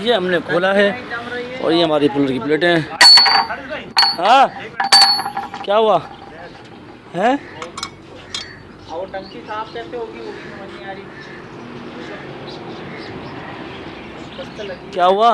ये हमने खोला है और ये हमारी पुलर की प्लेटें हैं। हाँ? क्या हुआ? है? क्या हुआ?